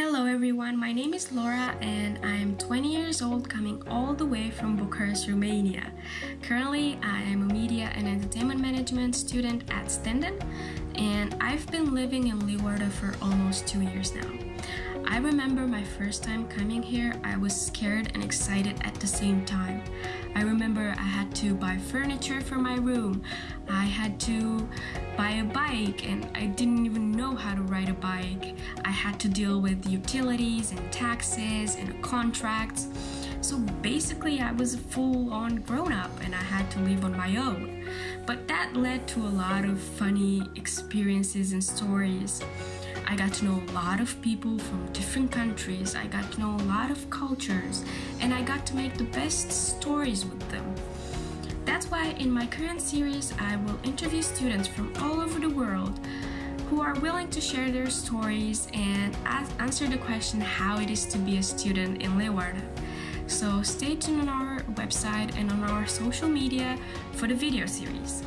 Hello everyone, my name is Laura and I'm 20 years old coming all the way from Bucharest, Romania. Currently, I am a media and entertainment management student at Stenden and I've been living in Leeuwarden for almost two years now. I remember my first time coming here, I was scared and excited at the same time. I remember I had to buy furniture for my room. I had to buy a bike and I didn't even know how to ride a bike. I had to deal with utilities and taxes and contracts. So basically I was a full-on grown-up and I had to live on my own. But that led to a lot of funny experiences and stories. I got to know a lot of people from different countries. I got to know a lot of cultures and I got to make the best stories with them. That's why in my current series, I will interview students from all over the world who are willing to share their stories and answer the question how it is to be a student in Leeuwarden. So stay tuned on our website and on our social media for the video series.